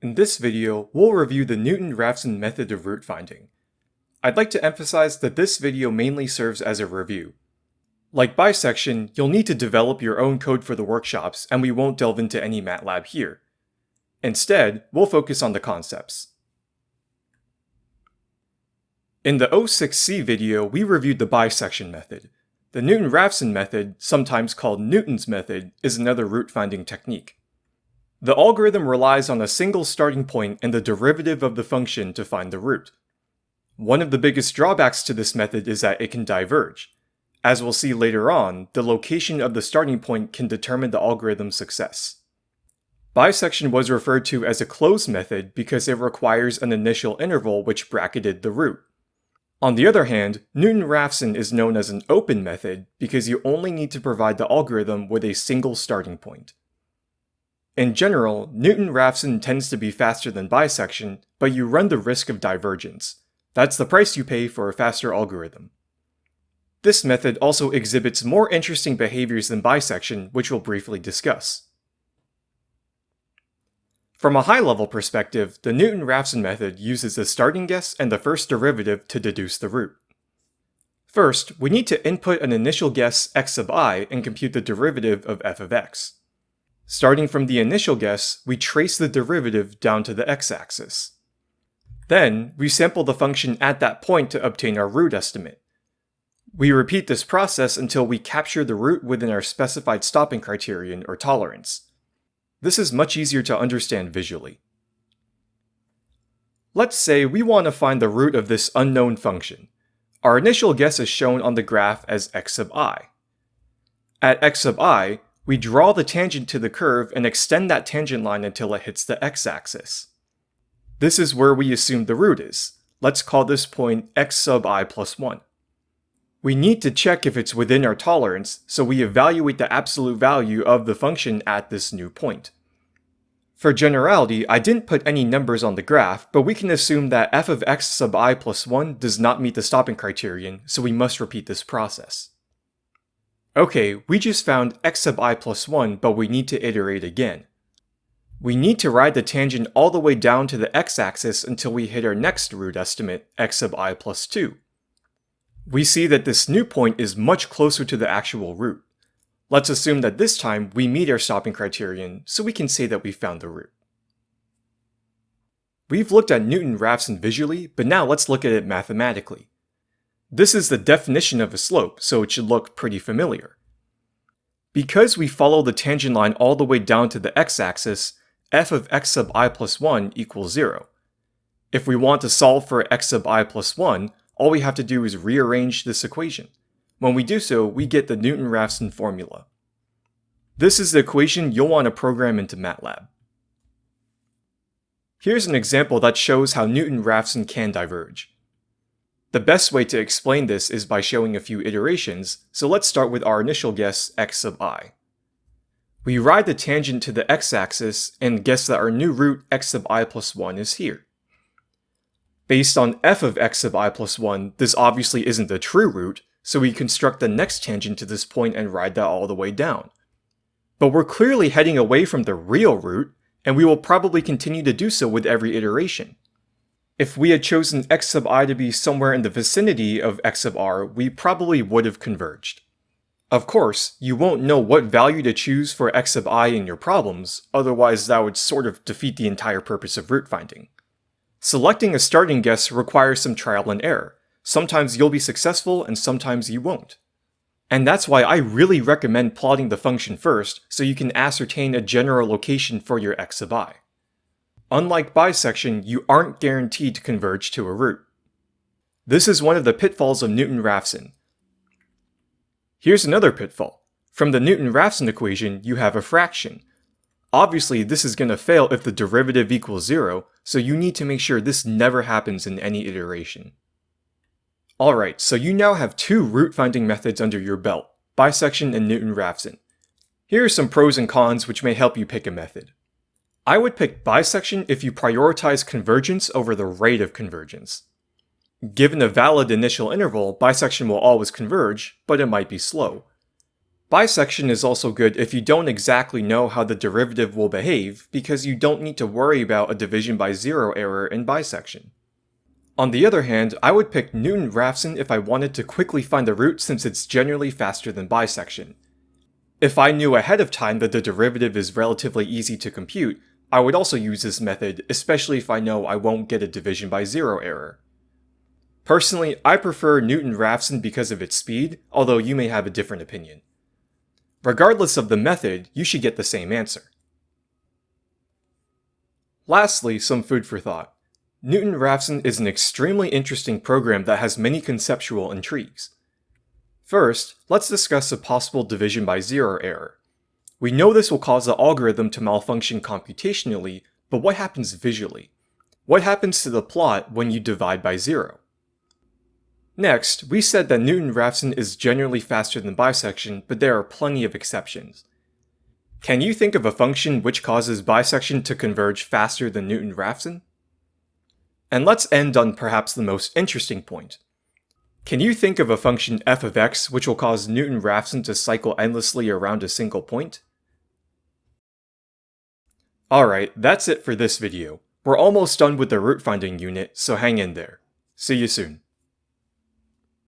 In this video, we'll review the Newton-Raphson method of root finding. I'd like to emphasize that this video mainly serves as a review. Like bisection, you'll need to develop your own code for the workshops and we won't delve into any MATLAB here. Instead, we'll focus on the concepts. In the 06C video, we reviewed the bisection method. The Newton-Raphson method, sometimes called Newton's method, is another root finding technique. The algorithm relies on a single starting point and the derivative of the function to find the root. One of the biggest drawbacks to this method is that it can diverge. As we'll see later on, the location of the starting point can determine the algorithm's success. Bisection was referred to as a closed method because it requires an initial interval which bracketed the root. On the other hand, Newton-Raphson is known as an open method because you only need to provide the algorithm with a single starting point. In general, Newton-Raphson tends to be faster than bisection, but you run the risk of divergence. That's the price you pay for a faster algorithm. This method also exhibits more interesting behaviors than bisection, which we'll briefly discuss. From a high-level perspective, the Newton-Raphson method uses the starting guess and the first derivative to deduce the root. First, we need to input an initial guess x sub i and compute the derivative of f of x. Starting from the initial guess, we trace the derivative down to the x-axis. Then, we sample the function at that point to obtain our root estimate. We repeat this process until we capture the root within our specified stopping criterion or tolerance. This is much easier to understand visually. Let's say we want to find the root of this unknown function. Our initial guess is shown on the graph as x sub i. At x sub i, we draw the tangent to the curve and extend that tangent line until it hits the x-axis. This is where we assume the root is. Let's call this point x sub i plus 1. We need to check if it's within our tolerance, so we evaluate the absolute value of the function at this new point. For generality, I didn't put any numbers on the graph, but we can assume that f of x sub i plus 1 does not meet the stopping criterion, so we must repeat this process. Okay, we just found x sub i plus 1, but we need to iterate again. We need to ride the tangent all the way down to the x-axis until we hit our next root estimate, x sub i plus 2. We see that this new point is much closer to the actual root. Let's assume that this time we meet our stopping criterion, so we can say that we found the root. We've looked at Newton-Raphson visually, but now let's look at it mathematically. This is the definition of a slope, so it should look pretty familiar. Because we follow the tangent line all the way down to the x-axis, f of x sub i plus 1 equals 0. If we want to solve for x sub i plus 1, all we have to do is rearrange this equation. When we do so, we get the Newton-Raphson formula. This is the equation you'll want to program into MATLAB. Here's an example that shows how Newton-Raphson can diverge. The best way to explain this is by showing a few iterations, so let's start with our initial guess x sub i. We ride the tangent to the x-axis and guess that our new root x sub i plus 1 is here. Based on f of x sub i plus 1, this obviously isn't the true root, so we construct the next tangent to this point and ride that all the way down. But we're clearly heading away from the real root, and we will probably continue to do so with every iteration. If we had chosen x sub i to be somewhere in the vicinity of x sub r, we probably would have converged. Of course, you won't know what value to choose for x sub i in your problems, otherwise that would sort of defeat the entire purpose of root finding. Selecting a starting guess requires some trial and error. Sometimes you'll be successful and sometimes you won't. And that's why I really recommend plotting the function first so you can ascertain a general location for your x sub i. Unlike bisection, you aren't guaranteed to converge to a root. This is one of the pitfalls of Newton-Raphson. Here's another pitfall. From the Newton-Raphson equation, you have a fraction. Obviously, this is going to fail if the derivative equals zero, so you need to make sure this never happens in any iteration. Alright, so you now have two root finding methods under your belt, bisection and Newton-Raphson. Here are some pros and cons which may help you pick a method. I would pick bisection if you prioritize convergence over the rate of convergence. Given a valid initial interval, bisection will always converge, but it might be slow. Bisection is also good if you don't exactly know how the derivative will behave because you don't need to worry about a division by zero error in bisection. On the other hand, I would pick Newton-Raphson if I wanted to quickly find the root since it's generally faster than bisection. If I knew ahead of time that the derivative is relatively easy to compute, I would also use this method, especially if I know I won't get a division by zero error. Personally, I prefer Newton-Raphson because of its speed, although you may have a different opinion. Regardless of the method, you should get the same answer. Lastly, some food for thought. Newton-Raphson is an extremely interesting program that has many conceptual intrigues. First, let's discuss a possible division by zero error. We know this will cause the algorithm to malfunction computationally, but what happens visually? What happens to the plot when you divide by zero? Next, we said that Newton-Raphson is generally faster than bisection, but there are plenty of exceptions. Can you think of a function which causes bisection to converge faster than Newton-Raphson? And let's end on perhaps the most interesting point. Can you think of a function f of x which will cause Newton-Raphson to cycle endlessly around a single point? Alright, that's it for this video. We're almost done with the root finding unit, so hang in there. See you soon.